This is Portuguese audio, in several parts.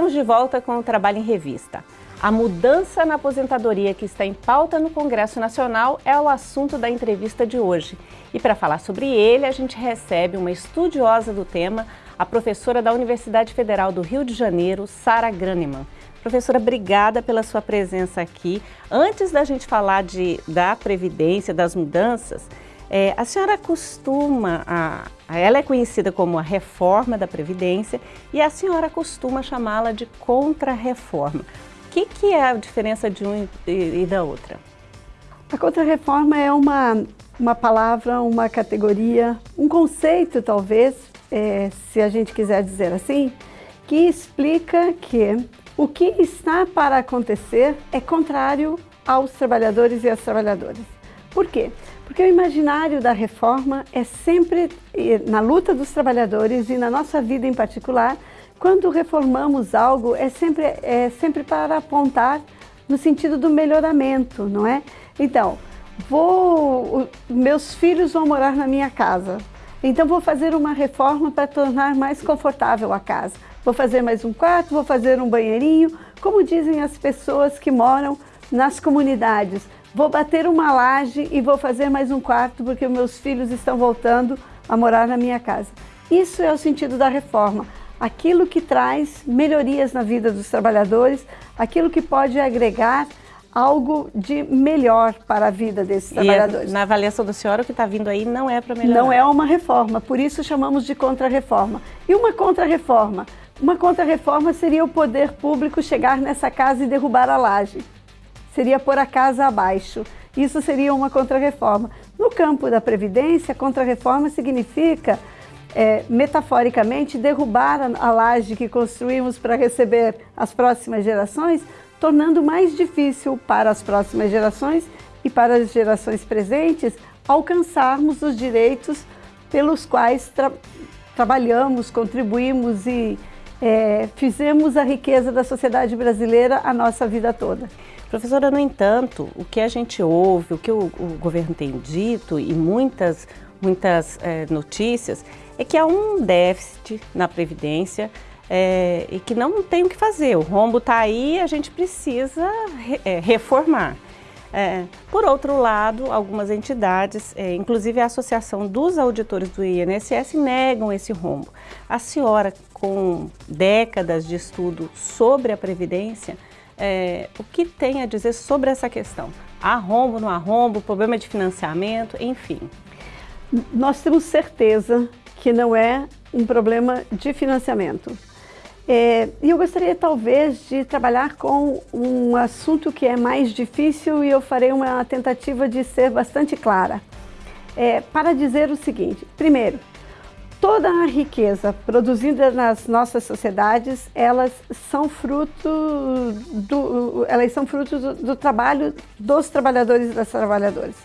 Estamos de volta com o Trabalho em Revista. A mudança na aposentadoria que está em pauta no Congresso Nacional é o assunto da entrevista de hoje. E para falar sobre ele, a gente recebe uma estudiosa do tema, a professora da Universidade Federal do Rio de Janeiro, Sara Graneman. Professora, obrigada pela sua presença aqui. Antes da gente falar de, da Previdência, das mudanças, é, a senhora costuma, a, ela é conhecida como a reforma da Previdência e a senhora costuma chamá-la de contra-reforma. O que, que é a diferença de um e, e da outra? A contra-reforma é uma, uma palavra, uma categoria, um conceito talvez, é, se a gente quiser dizer assim, que explica que o que está para acontecer é contrário aos trabalhadores e às trabalhadoras. Por quê? Porque o imaginário da reforma é sempre, na luta dos trabalhadores e na nossa vida em particular, quando reformamos algo, é sempre, é sempre para apontar no sentido do melhoramento, não é? Então, vou, meus filhos vão morar na minha casa, então vou fazer uma reforma para tornar mais confortável a casa. Vou fazer mais um quarto, vou fazer um banheirinho, como dizem as pessoas que moram nas comunidades vou bater uma laje e vou fazer mais um quarto porque meus filhos estão voltando a morar na minha casa. Isso é o sentido da reforma, aquilo que traz melhorias na vida dos trabalhadores, aquilo que pode agregar algo de melhor para a vida desses trabalhadores. E na avaliação da senhora, o que está vindo aí não é para melhorar? Não é uma reforma, por isso chamamos de contra-reforma. E uma contra-reforma? Uma contra-reforma seria o poder público chegar nessa casa e derrubar a laje seria pôr a casa abaixo. Isso seria uma contrarreforma. No campo da Previdência, contrarreforma significa, é, metaforicamente, derrubar a, laje que construímos para receber as próximas gerações, tornando mais difícil para as próximas gerações e para as gerações presentes alcançarmos os direitos pelos quais tra trabalhamos, contribuímos e é, fizemos a riqueza da sociedade brasileira a nossa vida toda. Professora, no entanto, o que a gente ouve, o que o, o governo tem dito e muitas, muitas é, notícias, é que há um déficit na Previdência é, e que não tem o que fazer. O rombo está aí a gente precisa re, é, reformar. Por outro lado, algumas entidades, inclusive a Associação dos Auditores do INSS, negam esse rombo. A senhora, com décadas de estudo sobre a Previdência, é, o que tem a dizer sobre essa questão? Há rombo, não há rombo, problema de financiamento, enfim. Nós temos certeza que não é um problema de financiamento. É, e eu gostaria talvez de trabalhar com um assunto que é mais difícil e eu farei uma tentativa de ser bastante clara. É, para dizer o seguinte, primeiro, toda a riqueza produzida nas nossas sociedades, elas são fruto do, elas são fruto do, do trabalho dos trabalhadores e das trabalhadoras.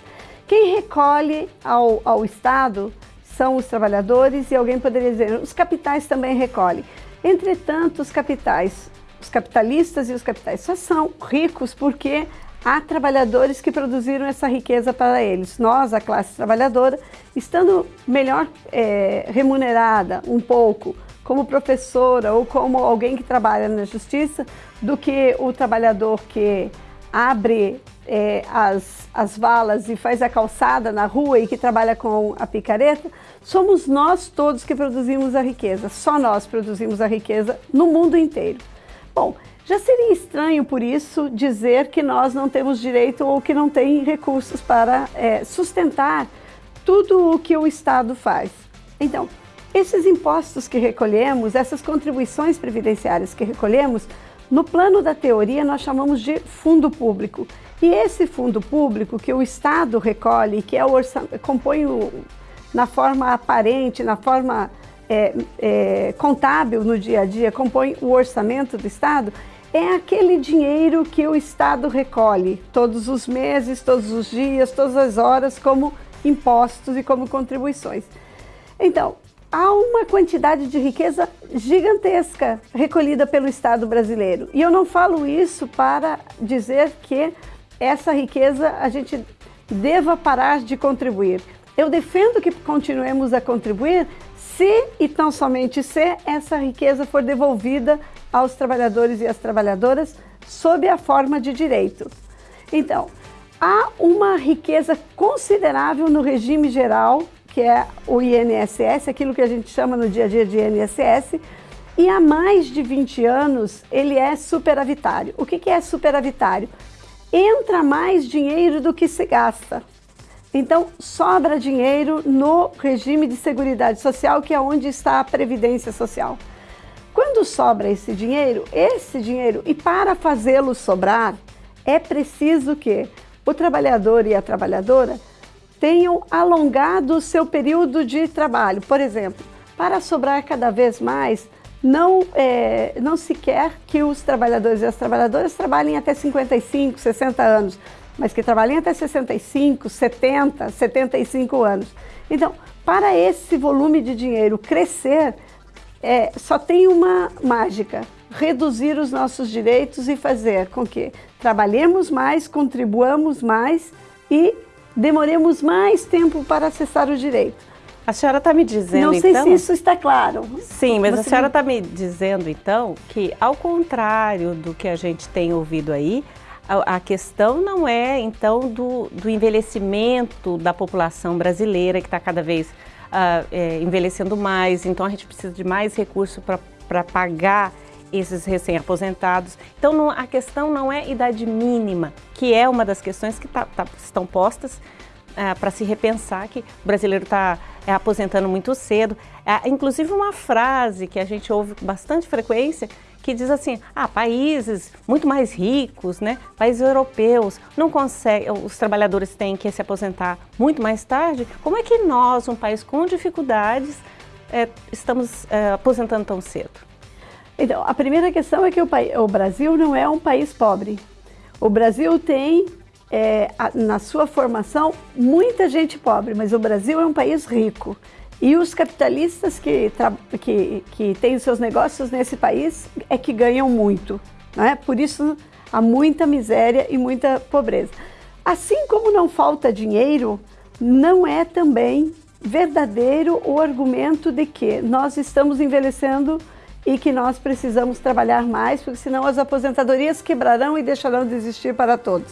Quem recolhe ao, ao Estado são os trabalhadores e alguém poderia dizer, os capitais também recolhem. Entretanto, os capitais, os capitalistas e os capitais só são ricos porque há trabalhadores que produziram essa riqueza para eles. Nós, a classe trabalhadora, estando melhor é, remunerada um pouco como professora ou como alguém que trabalha na justiça do que o trabalhador que abre é, as, as valas e faz a calçada na rua e que trabalha com a picareta, somos nós todos que produzimos a riqueza, só nós produzimos a riqueza no mundo inteiro. Bom, já seria estranho, por isso, dizer que nós não temos direito ou que não tem recursos para é, sustentar tudo o que o Estado faz. Então, esses impostos que recolhemos, essas contribuições previdenciárias que recolhemos, no plano da teoria nós chamamos de fundo público. E esse fundo público que o Estado recolhe, que é o compõe o, na forma aparente, na forma é, é, contábil no dia a dia, compõe o orçamento do Estado, é aquele dinheiro que o Estado recolhe todos os meses, todos os dias, todas as horas, como impostos e como contribuições. Então, há uma quantidade de riqueza gigantesca recolhida pelo Estado brasileiro. E eu não falo isso para dizer que essa riqueza a gente deva parar de contribuir. Eu defendo que continuemos a contribuir se e tão somente se essa riqueza for devolvida aos trabalhadores e às trabalhadoras sob a forma de direito. Então, há uma riqueza considerável no regime geral, que é o INSS, aquilo que a gente chama no dia a dia de INSS, e há mais de 20 anos ele é superavitário. O que, é superavitário? Entra mais dinheiro do que se gasta. Então, sobra dinheiro no regime de seguridade social, que é onde está a previdência social. Quando sobra esse dinheiro, esse dinheiro, e para fazê-lo sobrar, é preciso que o trabalhador e a trabalhadora tenham alongado o seu período de trabalho. Por exemplo, para sobrar cada vez mais, não, é, não se quer que os trabalhadores e as trabalhadoras trabalhem até 55, 60 anos, mas que trabalhem até 65, 70, 75 anos. Então, para esse volume de dinheiro crescer, é, só tem uma mágica, reduzir os nossos direitos e fazer com que trabalhemos mais, contribuamos mais e demoremos mais tempo para acessar o direito. A senhora está me dizendo, Não sei então... se isso está claro. Sim, mas Você a senhora está me dizendo, então, que ao contrário do que a gente tem ouvido aí, a, a questão não é, então, do, do envelhecimento da população brasileira, que está cada vez uh, é, envelhecendo mais, então a gente precisa de mais recursos para pagar esses recém-aposentados. Então não, a questão não é idade mínima, que é uma das questões que tá, tá, estão postas uh, para se repensar que o brasileiro está é, aposentando muito cedo. Uh, inclusive uma frase que a gente ouve com bastante frequência, que diz assim, ah, países muito mais ricos, né, países europeus, não conseguem, os trabalhadores têm que se aposentar muito mais tarde, como é que nós, um país com dificuldades, é, estamos é, aposentando tão cedo? Então, a primeira questão é que o, o Brasil não é um país pobre. O Brasil tem, é, a, na sua formação, muita gente pobre, mas o Brasil é um país rico. E os capitalistas que, que, que têm seus negócios nesse país é que ganham muito. Né? Por isso há muita miséria e muita pobreza. Assim como não falta dinheiro, não é também verdadeiro o argumento de que nós estamos envelhecendo e que nós precisamos trabalhar mais, porque senão as aposentadorias quebrarão e deixarão de existir para todos.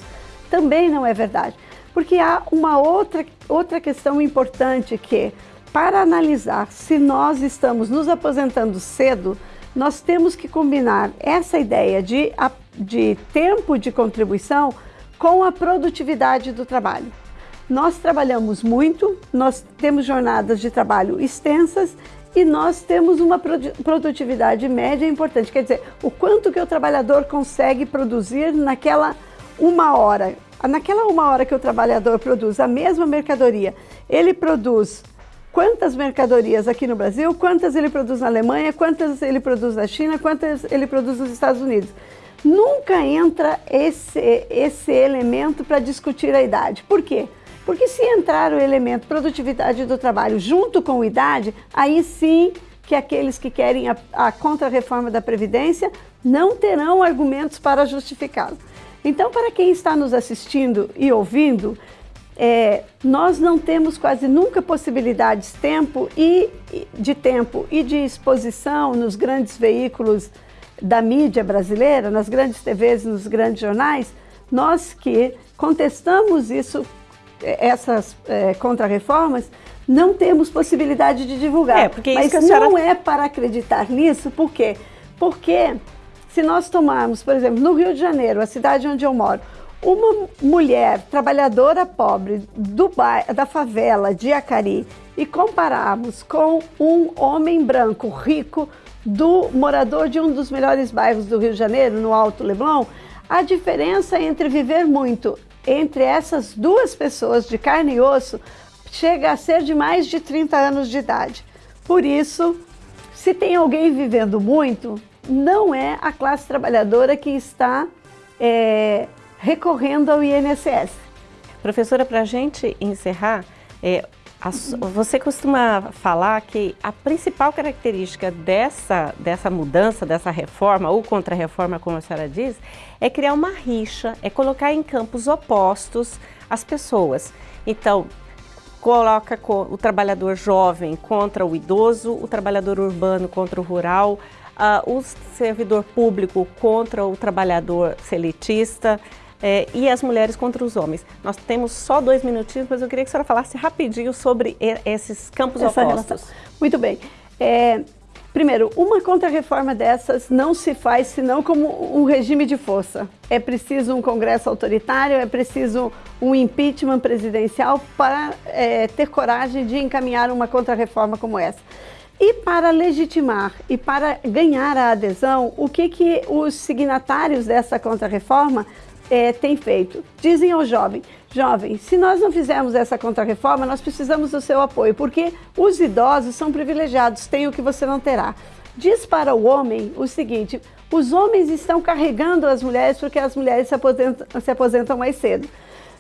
Também não é verdade, porque há uma outra, outra questão importante que para analisar se nós estamos nos aposentando cedo, nós temos que combinar essa ideia de, de tempo de contribuição com a produtividade do trabalho. Nós trabalhamos muito, nós temos jornadas de trabalho extensas e nós temos uma produtividade média importante. Quer dizer, o quanto que o trabalhador consegue produzir naquela uma hora. Naquela uma hora que o trabalhador produz a mesma mercadoria, ele produz quantas mercadorias aqui no Brasil, quantas ele produz na Alemanha, quantas ele produz na China, quantas ele produz nos Estados Unidos. Nunca entra esse, esse elemento para discutir a idade. Por quê? Porque se entrar o elemento produtividade do trabalho junto com idade, aí sim que aqueles que querem a, a contra-reforma da Previdência não terão argumentos para justificá-lo. Então, para quem está nos assistindo e ouvindo, é, nós não temos quase nunca possibilidades tempo e, de tempo e de exposição nos grandes veículos da mídia brasileira, nas grandes TVs, nos grandes jornais, nós que contestamos isso, essas é, contrarreformas, não temos possibilidade de divulgar. É, porque Mas senhora... não é para acreditar nisso, por quê? Porque se nós tomarmos, por exemplo, no Rio de Janeiro, a cidade onde eu moro, uma mulher trabalhadora pobre do bairro, da favela de Acari e compararmos com um homem branco rico do morador de um dos melhores bairros do Rio de Janeiro, no Alto Leblon, a diferença entre viver muito entre essas duas pessoas de carne e osso chega a ser de mais de 30 anos de idade. Por isso, se tem alguém vivendo muito, não é a classe trabalhadora que está é, recorrendo ao INSS. Professora, para a gente encerrar, é, a, você costuma falar que a principal característica dessa, dessa mudança, dessa reforma, ou contra-reforma, como a senhora diz, é criar uma rixa, é colocar em campos opostos as pessoas. Então, coloca o trabalhador jovem contra o idoso, o trabalhador urbano contra o rural, uh, o servidor público contra o trabalhador seletista, é, e as mulheres contra os homens. Nós temos só dois minutinhos, mas eu queria que a senhora falasse rapidinho sobre esses campos Essa opostos. Relação. Muito bem. É, primeiro, uma contra-reforma dessas não se faz senão como um regime de força. É preciso um congresso autoritário, é preciso um impeachment presidencial para é, ter coragem de encaminhar uma contra-reforma como essa. E para legitimar e para ganhar a adesão, o que, que os signatários dessa contra-reforma é, tem feito. Dizem ao jovem, jovem, se nós não fizermos essa contrarreforma, nós precisamos do seu apoio, porque os idosos são privilegiados, têm o que você não terá. Diz para o homem o seguinte, os homens estão carregando as mulheres porque as mulheres se aposentam, se aposentam mais cedo.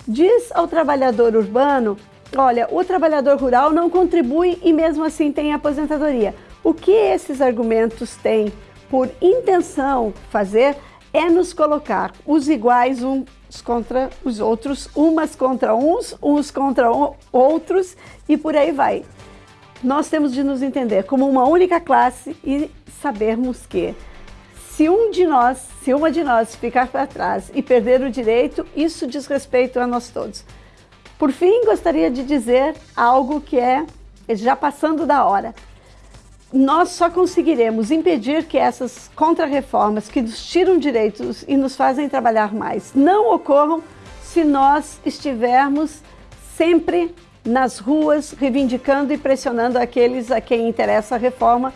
Diz ao trabalhador urbano, olha, o trabalhador rural não contribui e mesmo assim tem aposentadoria. O que esses argumentos têm por intenção fazer é nos colocar os iguais uns contra os outros, umas contra uns, uns contra outros e por aí vai. Nós temos de nos entender como uma única classe e sabermos que se um de nós, se uma de nós ficar para trás e perder o direito, isso diz respeito a nós todos. Por fim, gostaria de dizer algo que é já passando da hora nós só conseguiremos impedir que essas contrarreformas que nos tiram direitos e nos fazem trabalhar mais não ocorram se nós estivermos sempre nas ruas reivindicando e pressionando aqueles a quem interessa a reforma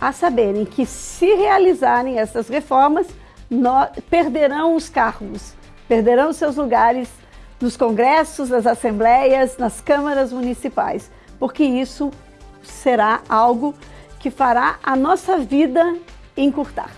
a saberem que se realizarem essas reformas, nós, perderão os cargos, perderão seus lugares nos congressos, nas assembleias, nas câmaras municipais, porque isso será algo que fará a nossa vida encurtar.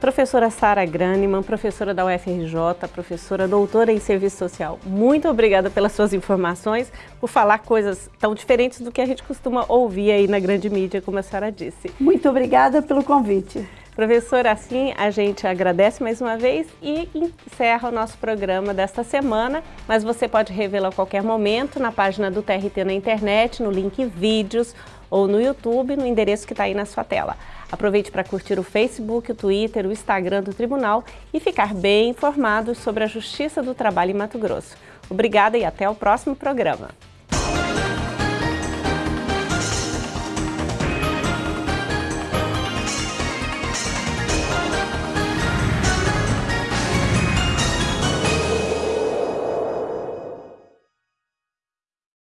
Professora Sara Graneman, professora da UFRJ, professora doutora em Serviço Social, muito obrigada pelas suas informações, por falar coisas tão diferentes do que a gente costuma ouvir aí na grande mídia, como a senhora disse. Muito obrigada pelo convite. Professora, assim a gente agradece mais uma vez e encerra o nosso programa desta semana, mas você pode revê-lo a qualquer momento na página do TRT na internet, no link vídeos ou no YouTube, no endereço que está aí na sua tela. Aproveite para curtir o Facebook, o Twitter, o Instagram do Tribunal e ficar bem informado sobre a Justiça do Trabalho em Mato Grosso. Obrigada e até o próximo programa.